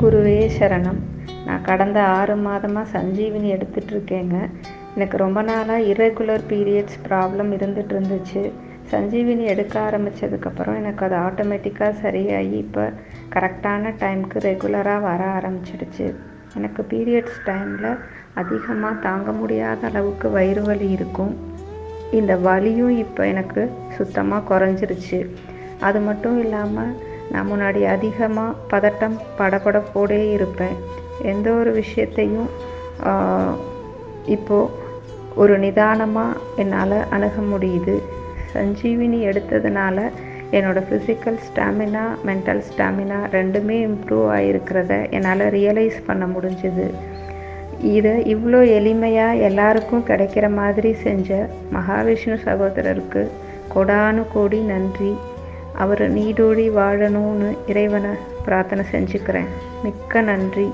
குருவே சரணம். நான் கடந்த ஆறு மாதமாக சஞ்சீவினி எடுத்துட்ருக்கேங்க. எனக்கு ரொம்ப நாளாக இரகுலர் பீரியட்ஸ் ப்ராப்ளம் இருந்துட்டு இருந்துச்சு சஞ்சீவினி எடுக்க ஆரம்பித்ததுக்கப்புறம் எனக்கு அது ஆட்டோமேட்டிக்காக சரியாகி இப்போ கரெக்டான டைம்க்கு ரெகுலராக வர ஆரம்பிச்சிடுச்சு. எனக்கு பீரியட்ஸ் டைமில் அதிகமாக தாங்க முடியாத அளவுக்கு வயிறு வலி இருக்கும். இந்த வலியும் இப்போ எனக்கு சுத்தமாக குறைஞ்சிருச்சு. அது மட்டும் இல்லாமல் நான் முன்னாடி அதிகமாக பதட்டம் படபடப்போடே இருப்பேன். எந்த ஒரு விஷயத்தையும் இப்போது ஒரு நிதானமாக என்னால் அணுக முடியுது. சஞ்சீவினி எடுத்ததுனால என்னோடய ஃபிசிக்கல் ஸ்டாமினா மென்டல் ஸ்டாமினா ரெண்டுமே இம்ப்ரூவ் ஆகிருக்கிறத என்னால் ரியலைஸ் பண்ண முடிஞ்சுது. இதை இவ்வளோ எளிமையாக எல்லாருக்கும் கிடைக்கிற மாதிரி செஞ்ச மகாவிஷ்ணு சகோதரருக்கு கொடானு கோடி நன்றி. அவர் நீடோடி வாழணும்னு இறைவனை பிரார்த்தனை செஞ்சுக்கிறேன். மிக்க நன்றி.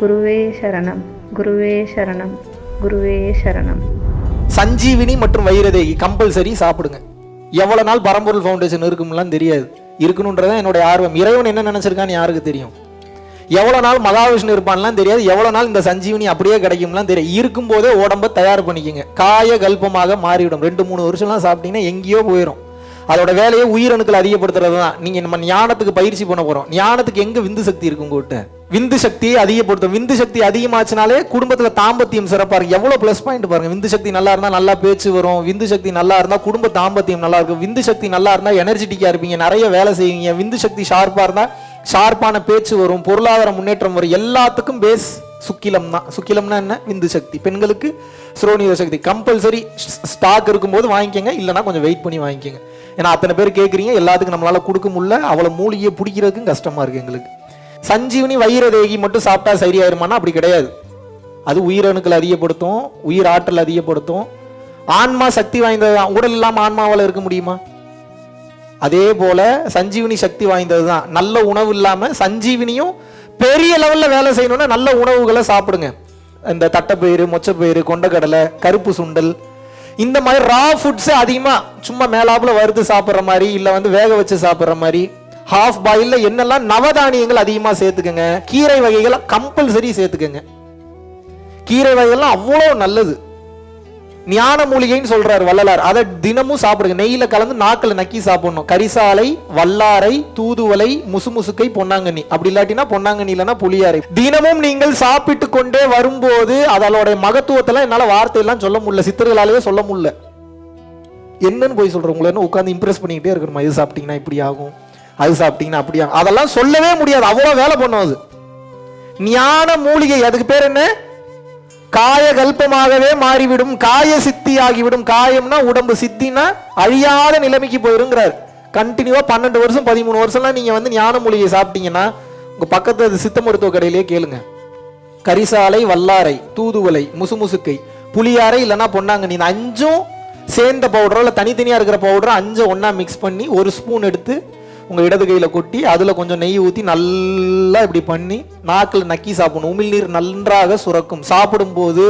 குருவே சரணம். குருவே சரணம். குருவே சரணம். சஞ்சீவினி மற்றும் வைரதேகி கம்பல்சரி சாப்பிடுங்க. எவ்வளோ நாள் பரம்பொருள் ஃபவுண்டேஷன் இருக்கும்லாம் தெரியாது. இருக்கணுன்றதான் என்னுடைய ஆர்வம். இறைவன் என்ன நினைச்சிருக்கான்னு யாருக்கு தெரியும்? எவ்வளோ நாள் மகாவிஷ்ணு இருப்பான்லாம் தெரியாது. எவ்வளோ நாள் இந்த சஞ்சீவினி அப்படியே கிடைக்கும்லாம் தெரியும் இருக்கும்போதே உடம்ப தயார் பண்ணிக்கங்க. காய கல்பமாக மாறிவிடும். ரெண்டு மூணு வருஷம்லாம் சாப்பிட்டீங்கன்னா எங்கேயோ போயிடும் அதோட வேலையை உயிரணுக்கள் அதிகப்படுத்துறது தான் நீங்க நம்ம ஞானத்துக்கு பயிற்சி பண்ண போறோம். ஞானத்துக்கு எங்க விந்து சக்தி இருக்கு உங்ககிட்ட? விந்து சக்தியை அதிகப்படுத்தும். விந்து சக்தி அதிகமாச்சுனாலே குடும்பத்துல தாம்பத்தியம் சிறப்பா இருக்கு எவ்வளவு ப்ளஸ் பாயிண்ட் பாருங்க. விந்து சக்தி நல்லா இருந்தா நல்லா பேச்சு வரும். விந்து சக்தி நல்லா இருந்தா குடும்ப தாம்பத்தியம் நல்லா இருக்கும். விந்து சக்தி நல்லா இருந்தா எனர்ஜெட்டிக்கா இருப்பீங்க. நிறைய வேலை செய்வீங்க. விந்து சக்தி ஷார்ப்பா இருந்தா ஷார்ப்பான பேச்சு வரும். பொருளாதார முன்னேற்றம் வரும். எல்லாத்துக்கும் பேஸ் சுக்கிலம் தான். சுக்கிலம்னா என்ன? விந்து சக்தி. பெண்களுக்கு சுரோனித சக்தி. கம்பல்சரி ஸ்டாக் இருக்கும்போது வாங்கிக்கோங்க. இல்லைன்னா கொஞ்சம் வெயிட் பண்ணி வாங்கிக்கோங்க. ஏன்னா அத்தனை பேர் கேட்குறீங்க எல்லாத்துக்கும் நம்மளால் கொடுக்க முடியல. அவ்வளோ மூலிகையை பிடிக்கிறதுக்கும் கஷ்டமாக இருக்குது எங்களுக்கு. சஞ்சீவனி வைரதேகி மட்டும் சாப்பிட்டா சரியாயிருமானா அப்படி கிடையாது. அது உயிரணுக்கள் அதிகப்படுத்தும் உயிர் ஆற்றல் அதிகப்படுத்தும். ஆன்மா சக்தி வாய்ந்தது தான் உடல் இல்லாமல் ஆன்மாவால் இருக்க முடியுமா? அதே போல சஞ்சீவினி சக்தி வாய்ந்தது தான். நல்ல உணவு இல்லாமல் சஞ்சீவினியும் பெரிய லெவலில் வேலை செய்யணும்னா நல்ல உணவுகளை சாப்பிடுங்க. இந்த தட்டைப்பயிறு மொச்சப்பயிறு கொண்டக்கடலை கருப்பு சுண்டல் இந்த மாதிரி ரா ஃபுட்ஸ் அதிகமாக சும்மா மேலாப்புல வறுத்து சாப்பிட்ற மாதிரி இல்லை வந்து வேக வச்சு சாப்பிட்ற மாதிரி ஹாஃப் பாயிலில் என்னெல்லாம் நவதானியங்கள் அதிகமாக சேர்த்துக்கங்க கீரை வகைகளை கம்பல்சரி சேர்த்துக்கங்க. கீரை வகைகள்லாம் அவ்வளோ நல்லது. ஞான மூலிகைன்னு சொல்றாரு வள்ளலார். அதை தினமும் சாப்பிடுங்க. நெய்யில கலந்து நாக்கில் நக்கி சாப்பிடணும். கரிசாலை வல்லாரை தூதுவளை முசுமுசுக்கை பொன்னாங்கண்ணி. அப்படி இல்லாட்டினா பொன்னாங்கண்ணி இல்லைன்னா புளியாரை. தினமும் நீங்கள் சாப்பிட்டு கொண்டே வரும்போது அதோடைய மகத்துவத்தெல்லாம் என்னால வார்த்தையெல்லாம் சொல்ல முடியல. சித்தர்களாலேயே சொல்ல முடியல. என்னன்னு போய் சொல்றேன். உங்களை என்ன உட்காந்து இம்ப்ரெஸ் பண்ணிக்கிட்டே இருக்கணுமா? இது சாப்பிட்டீங்கன்னா இப்படி ஆகும். அது சாப்பிட்டீங்கன்னா அப்படி ஆகும். அதெல்லாம் சொல்லவே முடியாது. அவ்வளோ வேலை பண்ணும் அது. ஞான மூலிகை. அதுக்கு பேர் என்ன? காய கல்பமாகவே மாறிவிடும் காய சித்தி ஆகிவிடும் காயம்னா உடம்பு சித்தினா அழியாத நிலைமைக்கு போயிருங்கிறார். கண்டினியூவா பன்னெண்டு வருஷம் பதிமூணு வருஷம்லாம் நீங்க வந்து ஞான மூலிகை சாப்பிட்டீங்கன்னா உங்க பக்கத்து அது சித்த மருத்துவ கடையிலேயே கேளுங்க. கரிசாலை வல்லாரை தூதுவலை முசுமுசுக்கை புளியாரை இல்லைன்னா பொன்னாங்கண்ணி. நீ அஞ்சும் சேர்ந்த பவுடரோ இல்லை தனித்தனியாக இருக்கிற பவுடரோ அஞ்சை ஒன்றா மிக்ஸ் பண்ணி ஒரு ஸ்பூன் எடுத்து உங்கள் இடது கையில் கொட்டி அதில் கொஞ்சம் நெய் ஊற்றி நல்லா இப்படி பண்ணி நாக்கில் நக்கி சாப்பிடணும். உமிழ்நீர் நன்றாக சுரக்கும். சாப்பிடும்போது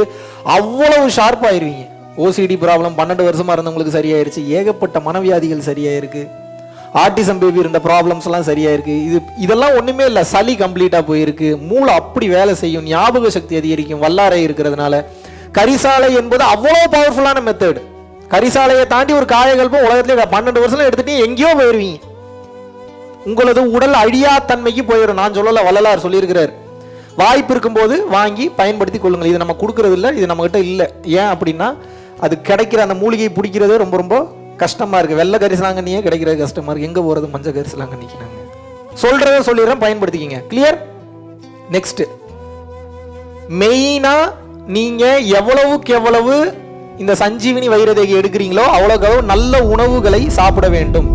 அவ்வளவு ஷார்ப்பாயிருவீங்க ஓசிடி ப்ராப்ளம் பன்னெண்டு வருஷமாக இருந்தவங்களுக்கு சரியாயிருச்சு. ஏகப்பட்ட மனவியாதிகள் சரியாயிருக்கு. ஆர்டிசம் பேபி இருந்த ப்ராப்ளம்ஸ் எல்லாம் சரியாயிருக்கு. இது இதெல்லாம் ஒன்றுமே இல்லை. சளி கம்ப்ளீட்டாக போயிருக்கு. மூளை அப்படி வேலை செய்யும். ஞாபக சக்தி அதிகரிக்கும். வல்லாரை இருக்கிறதுனால. கரிசாலை என்பது அவ்வளோ பவர்ஃபுல்லான மெத்தட் கரிசாலையை தாண்டி ஒரு காயகல்பம் உலகத்துல பன்னெண்டு வருஷம் எடுத்துட்டு எங்கேயோ போயிருவீங்க. உங்களது உடல் அழியா தன்மைக்கு போயிடும். நான் சொல்லல வள்ளலார் சொல்லியிருக்கிறார். வாய்ப்பு இருக்கும்போது வாங்கி பயன்படுத்தி கொள்ளுங்கள். இது நம்ம கொடுக்கறது இல்லை இது நம்மகிட்ட இல்லை. ஏன் அப்படின்னா அது கிடைக்கிற அந்த மூலிகை பிடிக்கிறதே ரொம்ப ரொம்ப கஷ்டமா இருக்கு. வெள்ளை கரிசலாங்கண்ணியே கிடைக்கிறது கஷ்டமா இருக்கு. எங்க போறது? மஞ்சள் கரிசலாங்கண்ணிக்கு நாங்க. சொல்றத சொல்லிடுறேன் பயன்படுத்திக்கிங்க. கிளியர் நெக்ஸ்ட் மெயினா நீங்க எவ்வளவுக்கு எவ்வளவு இந்த சஞ்சீவினி வைரதேகி எடுக்கிறீங்களோ அவ்வளவுக்கு அவ்வளவு நல்ல உணவுகளை சாப்பிட வேண்டும்.